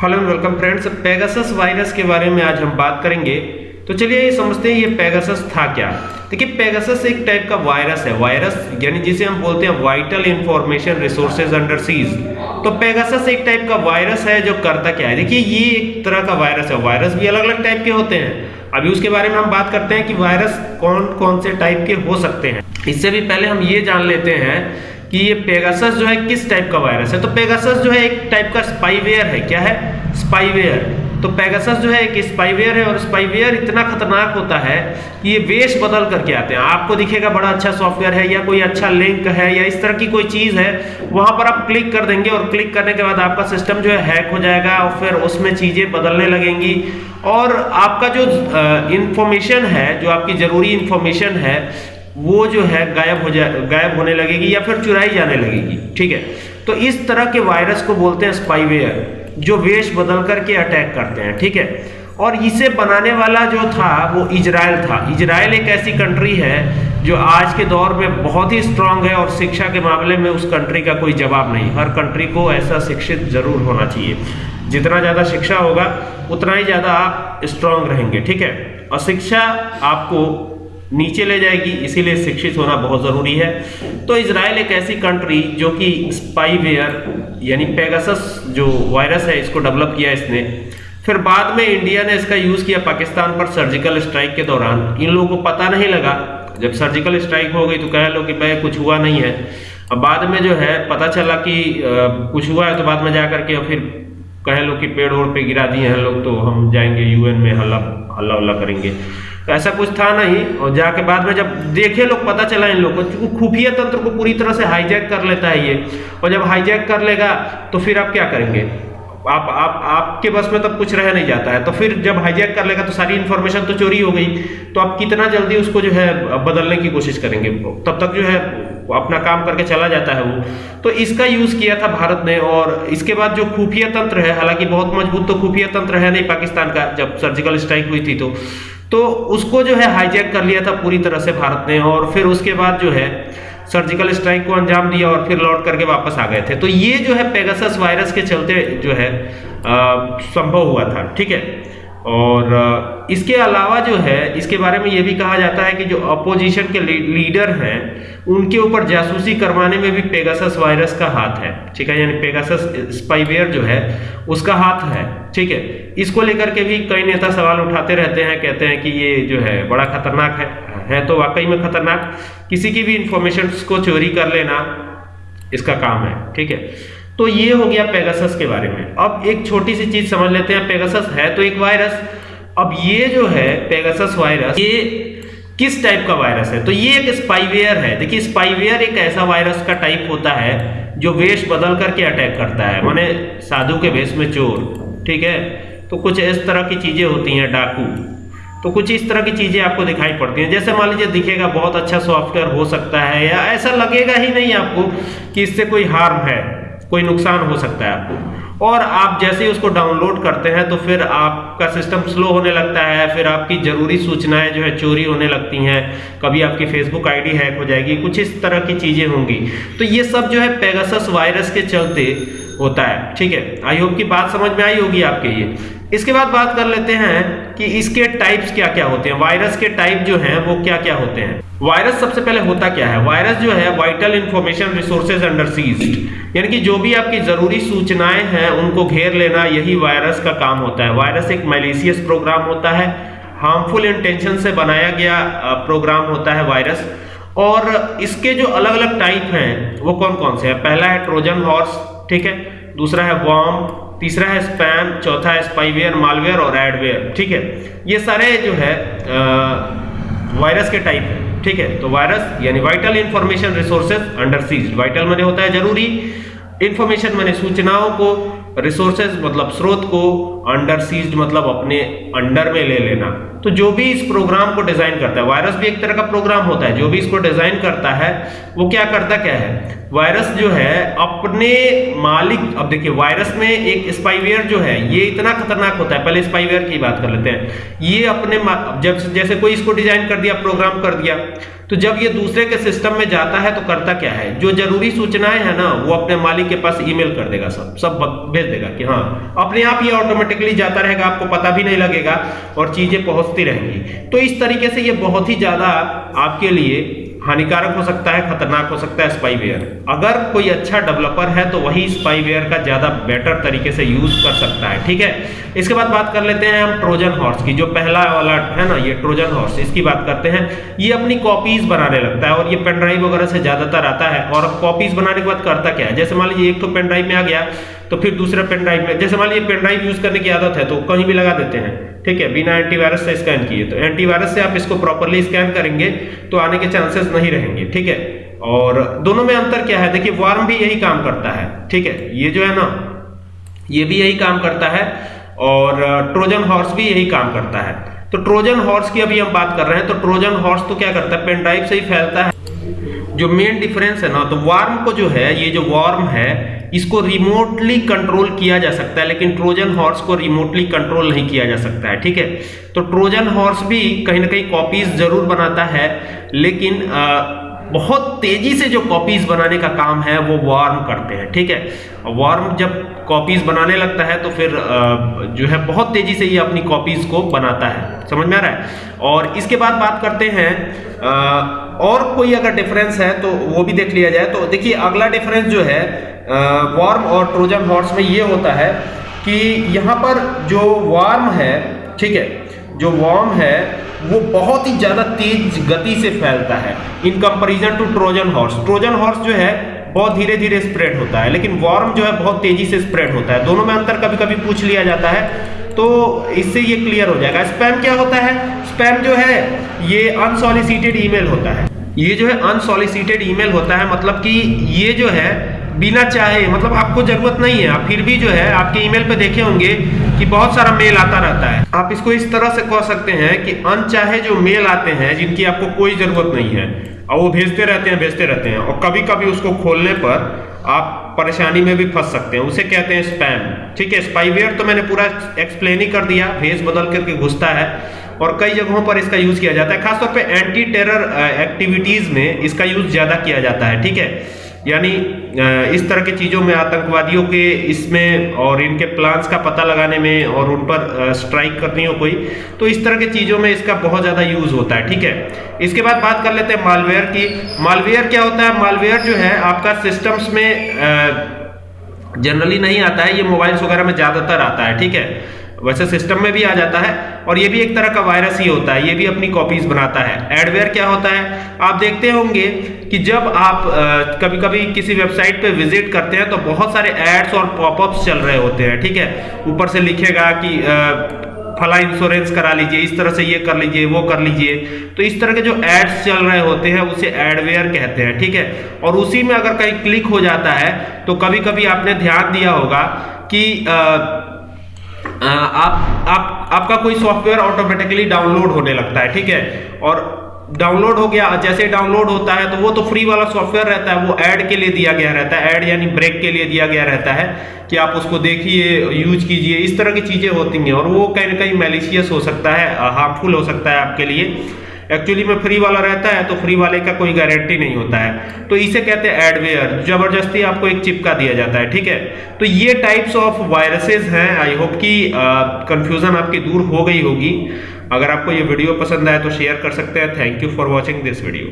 Hello and welcome friends Pegasus virus के बारे में आज हम बात करेंगे। तो चलिए ये समझते हैं ये पेगासस था क्या। देखिए पेगासस एक टाइप का वायरस है। वायरस यानी जिसे हम बोलते हैं vital information resources under siege तो पेगासस एक टाइप का वायरस है जो करता क्या है। देखिए, ये एक तरह का वायरस है। वायरस भी अलग अलग टाइप के होते हैं। अभी उसके बारे में हम बात करते हैं कि वायरस कौन कौन से टाइप के हो सकते हैं। इससे भी पहले हम ये जान लेते हैं कि ये पेगासस जो है किस टाइप का वायरस है? तो पेगासस जो है एक टाइप का स्पाईवेयर है। क्या है? स्पाईवेयर तो पेगासस जो है एक स्पाईवेयर है और स्पाईवेयर इतना खतरनाक होता है कि ये वेश बदल करके आते हैं। आपको दिखेगा बड़ा अच्छा सॉफ्टवेयर है या कोई अच्छा लिंक है या इस तरह की कोई चीज़ है, वहाँ पर आप क्लिक कर देंगे और क्लिक करने के बाद आपका सिस्टम जो है हैक हो जाएगा और फिर उसमें चीज़ें बदलने लगेंगी। और आपका जो इंफॉर्मेशन है, जो आपकी ज़रूरी इंफॉर्मेशन है वो जो है गायब हो जाए गायब होने लगेगी या फिर चुराई जाने लगेगी, ठीक है? तो इस तरह के वायरस को बोलते हैं स्पाईवेयर जो वेश बदल करके अटैक करते हैं, ठीक है? और इसे बनाने वाला जो था, वो इजराइल था। इजराइल एक ऐसी कंट्री है, जो आज के दौर में बहुत ही स्ट्रांग है और शिक्षा के मामले में उस कंट्री का कोई जवाब नहीं। हर कंट्री को ऐसा शिक्षित ज़रूर होना चाहिए। जितना ज़्यादा शिक्षा होगा, उतना ही ज़्यादा आप स्ट्रांग रहेंगे, ठीक है? और शिक्षा आपको नीचे ले जाएगी इसीलिए शिक्षित होना बहुत ज़रूरी है। तो इसराइल एक ऐसी कंट्री जो कि स्पाईवेयर यानी पेगासस जो वायरस है इसको डेवलप किया इसने। फिर बाद में इंडिया ने इसका यूज़ किया पाकिस्तान पर सर्जिकल स्ट्राइक के दौरान। इन लोगों को पता नहीं लगा। जब सर्जिकल स्ट्राइक हो गई तो कह लो कि भाई कुछ हुआ नहीं है। अब बाद में जो है पता चला कि आ, कुछ हुआ है तो बाद में जा करके फिर कह लो कि पेड़ ओड़ पे गिरा दिए हैं लोग तो हम जाएँगे यूएन में हल्ला हल्ला उल्ला करेंगे। ऐसा कुछ था नहीं। और जाके बाद में जब देखे लोग, पता चला इन लोगों को, खुफिया तंत्र को पूरी तरह से हाईजैक कर लेता है ये। और जब हाईजैक कर लेगा तो फिर आप क्या करेंगे? आप आप, आपके बस में तब कुछ रह नहीं जाता है। तो फिर जब हाईजैक कर लेगा तो सारी इन्फॉर्मेशन तो चोरी हो गई। तो आप कितना जल्दी उसको जो है, बदलने की कोशिश करेंगे? तब तक जो है अपना काम करके चला जाता है वो। तो इसका यूज़ किया था भारत ने, और इसके बाद जो खुफिया तंत्र है, हालाँकि बहुत मज़बूत तो खुफिया तंत्र है नहीं पाकिस्तान का, जब सर्जिकल स्ट्राइक हुई थी तो। तो उसको जो है हाईजैक कर लिया था पूरी तरह से भारत ने और फिर उसके बाद जो है सर्जिकल स्ट्राइक को अंजाम दिया और फिर लौट करके वापस आ गए थे। तो ये जो है पेगासस वायरस के चलते जो है संभव हुआ था। ठीक है? और इसके अलावा जो है, इसके बारे में ये भी कहा जाता है कि जो अपोजिशन के लीडर हैं, उनके ऊपर जासूसी करवाने में भी पेगासस वायरस का हाथ है। ठीक है? यानी पेगासस स्पाईवेयर जो है, उसका हाथ है। ठीक है? इसको लेकर के भी कई नेता सवाल उठाते रहते हैं, कहते हैं कि ये जो है, बड़ा खतरनाक है। है तो वाकई में खतरनाक। किसी की भी इंफॉर्मेशन को चोरी कर लेना, इसका काम है। ठीक है? तो ये हो गया पेगासस के बारे में। अब एक छोटी सी चीज़ समझ लेते हैं पेगासस है तो एक वायरस अब ये जो है पेगासस वायरस ये किस टाइप का वायरस है? तो ये एक स्पाईवेयर है। देखिए स्पाईवेयर एक ऐसा वायरस का टाइप होता है जो वेश बदल करके अटैक करता है। माने साधु के वेश में चोर, ठीक है? तो कुछ इस तरह की चीज़ें होती हैं, डाकू। तो कुछ इस तरह की चीज़ें आपको दिखाई पड़ती हैं। जैसे मान लीजिए, दिखेगा, बहुत अच्छा सॉफ्टवेयर हो सकता है, या ऐसा लगेगा ही नहीं आपको कि इससे कोई हार्म है। कोई नुकसान हो सकता है आपको। और आप जैसे ही उसको डाउनलोड करते हैं तो फिर आपका सिस्टम स्लो होने लगता है, फिर आपकी ज़रूरी सूचनाएँ जो है चोरी होने लगती हैं। कभी आपकी फेसबुक आईडी हैक हो जाएगी, कुछ इस तरह की चीज़ें होंगी। तो ये सब जो है पेगासस वायरस के चलते होता है, ठीक है? आई होप की बात समझ में आई होगी आपके ये इसके बाद बात कर लेते हैं कि इसके टाइप्स क्या क्या होते हैं। वायरस के टाइप जो हैं, वो क्या क्या होते हैं? वायरस सबसे पहले होता क्या है? वायरस जो है vital information resources under siege यानी कि जो भी आपकी ज़रूरी सूचनाएँ हैं, उनको घेर लेना, यही वायरस का काम होता है। वायरस एक मेलिसियस प्रोग्राम होता है। हार्मफुल इंटेंशन से बनाया गया प्रोग्राम होता है वायरस। और इसके जो अलग अलग टाइप हैं, वो कौन कौन से हैं? पहला है ट्रोजन हॉर्स, ठीक है? दूसरा है वॉम तीसरा है स्पैम चौथा है स्पाईवेयर मालवेयर और एडवेयर ठीक है? ये सारे जो है वायरस के टाइप है। ठीक है? तो वायरस यानी vital information resources under siege vital मैंने होता है ज़रूरी। इंफॉर्मेशन मैंने सूचनाओं को रिसोर्सेज मतलब स्रोत को अंडर सीज्ड मतलब अपने अंडर में ले लेना। तो जो भी इस प्रोग्राम को डिज़ाइन करता है वायरस भी एक तरह का प्रोग्राम होता है, जो भी इसको डिज़ाइन करता है, वो क्या करता क्या है? वायरस जो है, अपने मालिक, अब देखिए वायरस में एक स्पाईवेयर जो है, ये इतना खतरनाक होता है, पहले स्पाईवेयर की बात कर लेते हैं। ये अपने जब, जैसे कोई इसको डिज़ाइन कर दिया प्रोग्राम कर दिया तो जब ये दूसरे के सिस्टम में जाता है तो करता क्या है? जो ज़रूरी सूचनाएँ है ना, वो अपने मालिक के पास ईमेल कर देगा सब सब भेज देगा कि हाँ अपने आप ये ऑटोमेटिकली जाता रहेगा, आपको पता भी नहीं लगेगा और चीज़ें पहुँचती रहेंगी। तो इस तरीके से ये बहुत ही ज़्यादा आपके लिए हानिकारक हो सकता है, खतरनाक हो सकता है स्पाईवेयर अगर कोई अच्छा डेवलपर है तो वही स्पाईवेयर का ज़्यादा बेटर तरीके से यूज़ कर सकता है, ठीक है? इसके बाद बात कर लेते हैं हम ट्रोजन हॉर्स की, जो पहला वाला है ना, ये ट्रोजन हॉर्स इसकी बात करते हैं। ये अपनी कॉपीज बनाने लगता है और ये पेन ड्राइव वगैरह से ज़्यादातर आता है। और कॉपीज बनाने के बाद करता क्या है? जैसे मान लीजिए एक तो पेन ड्राइव में आ गया तो फिर दूसरे पेन ड्राइव में, जैसे मान लीजिए पेन ड्राइव यूज़ करने की आदत है तो कहीं भी लगा देते हैं, ठीक है? बिना एंटीवायरस से स्कैन किए तो एंटीवायरस से आप इसको प्रॉपरली स्कैन करेंगे तो आने के चांसेस नहीं रहेंगे, ठीक है? और दोनों में अंतर क्या है? देखिए वार्म भी यही काम करता है, ठीक है? ये जो है ना, ये भी यही काम करता है, और ट्रोजन हॉर्स भी यही काम करता है। तो ट्रोजन हॉर्स की अभी हम बात कर रहे हैं तो ट्रोजन हॉर्स तो क्या करता है? पेन ड्राइव से ही फैलता है। जो मेन डिफरेंस है ना तो वार्म को जो है, ये जो वार्म है इसको रिमोटली कंट्रोल किया जा सकता है लेकिन ट्रोजन हॉर्स को रिमोटली कंट्रोल नहीं किया जा सकता है ठीक है? तो ट्रोजन हॉर्स भी कहीं ना कहीं कॉपीज ज़रूर बनाता है लेकिन आ, बहुत तेज़ी से जो कॉपीज बनाने का काम है वो वार्म करते हैं ठीक है? वार्म जब कॉपीज बनाने लगता है तो फिर जो है बहुत तेज़ी से ये अपनी कॉपीज को बनाता है समझ में आ रहा है? और इसके बाद बात करते हैं और कोई अगर डिफरेंस है तो वो भी देख लिया जाए तो देखिए अगला डिफरेंस जो है वार्म और ट्रोजन हॉर्स में ये होता है कि यहाँ पर जो वार्म है, ठीक है, जो वार्म है, वो बहुत ही ज़्यादा तेज गति से फैलता है in comparison to Trojan horse Trojan horse जो है, बहुत धीरे धीरे स्प्रेड होता है, लेकिन वार्म जो है, बहुत तेज़ी से स्प्रेड होता है। दोनों में अंतर कभी कभी पूछ लिया जाता है तो इससे ये क्लियर हो जाएगा। स्पैम क्या होता है? स्पैम जो है, ये अनसॉलिसिटेड ईमेल होता है। ये जो है अनसॉलिसिटेड ईमेल होता है मतलब कि ये जो है बिना चाहे मतलब आपको ज़रूरत नहीं है। आप फिर भी जो है, आपके ईमेल पे देखे होंगे कि बहुत सारा मेल आता रहता है। आप इसको इस तरह से कह सकते हैं कि अनचाहे जो मेल आते हैं, जिनकी आपको कोई ज़रूरत नहीं है, और वो भेजते रहते हैं, भेजते रहते हैं, और कभी कभी उसको खोलने पर आप परेशानी में भी फंस सकते हैं। उसे कहते हैं स्पैम ठीक है स्पाईवेयर तो मैंने पूरा एक्सप्लेन ही कर दिया, भेज बदल करके घुसता है, और कई जगहों पर इसका यूज़ किया जाता है। खासतौर पे एंटी टेरर एक्टिविटीज़ में इसका यूज़ ज़्यादा किया जाता है। ठीक है? यानी इस तरह की चीज़ों में, आतंकवादियों के इसमें और इनके प्लान्स का पता लगाने में और उन पर स्ट्राइक करनी हो कोई तो इस तरह की चीज़ों में इसका बहुत ज़्यादा यूज़ होता है, ठीक है? इसके बाद बात कर लेते हैं मालवेयर की। मालवेयर क्या होता है? मालवेयर जो है, आपका सिस्टम्स में जनरली नहीं आता है, ये मोबाइल्स वगैरह में ज़्यादातर आता है, ठीक है? वैसे सिस्टम में भी आ जाता है और ये भी एक तरह का वायरस ही होता है, ये भी अपनी कॉपीज बनाता है। एडवेयर क्या होता है? आप देखते होंगे कि जब आप कभी कभी किसी वेबसाइट पे विज़िट करते हैं तो बहुत सारे एड्स और पॉपअप्स चल रहे होते हैं, ठीक है? ऊपर से लिखेगा कि फला इंश्योरेंस करा लीजिए, इस तरह से ये कर लीजिए, वो कर लीजिए। तो इस तरह के जो एड्स चल रहे होते हैं, उसे एडवेयर कहते हैं, ठीक है? और उसी में अगर कहीं क्लिक हो जाता है तो कभी कभी आपने ध्यान दिया होगा कि आप आप, आपका कोई सॉफ्टवेयर ऑटोमेटिकली डाउनलोड होने लगता है, ठीक है? और डाउनलोड हो गया, जैसे डाउनलोड होता है तो वो तो फ्री वाला सॉफ्टवेयर रहता है, वो ऐड के लिए दिया गया रहता है ऐड यानी ब्रेक के लिए दिया गया रहता है, कि आप उसको देखिए यूज़ कीजिए, इस तरह की चीज़ें होती हैं, और वो कहीं ना कहीं मेलिशियस हो सकता है हार्मफुल हो सकता है आपके लिए। एक्चुअली में फ्री वाला रहता है तो फ्री वाले का कोई गारंटी नहीं होता है। तो इसे कहते हैं एडवेयर ज़बरदस्ती आपको एक चिपका दिया जाता है, ठीक है? तो ये टाइप्स ऑफ़ वायरसेस हैं। आई होप कि कंफ्यूजन आपकी दूर हो गई होगी। अगर आपको ये वीडियो पसंद आए तो शेयर कर सकते हैं। Thank you for watching this video